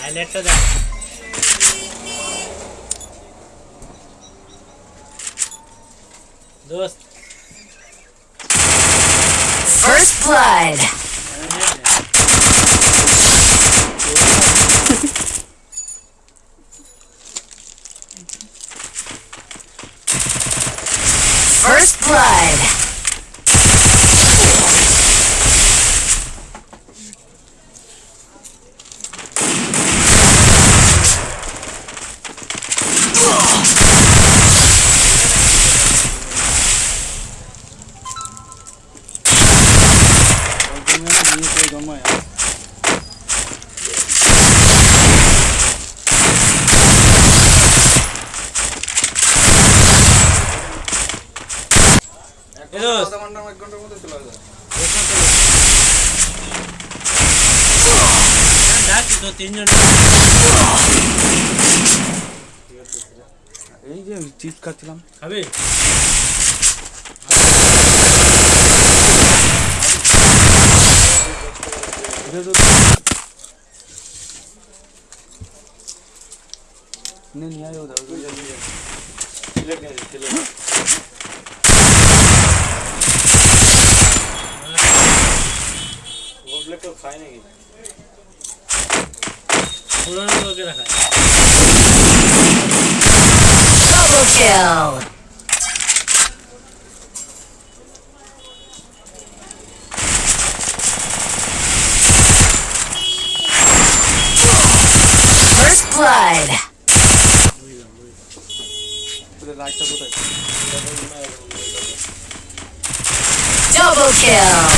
হাইলাইটটা দেখ দোস্ত First blood. First blood. করে জন্মায় এক ঘণ্টার মধ্যে চলে যায় এই যে চিপস খাচ্ছিলাম খাবে? vezes eu... नहीं नहीं आया उधर उधर जल्दी जल्दी चिल्ला क्या चिल्ला ब्लड तो खाए नहीं थोड़ा ना करके रखा है डबल किल Double kill.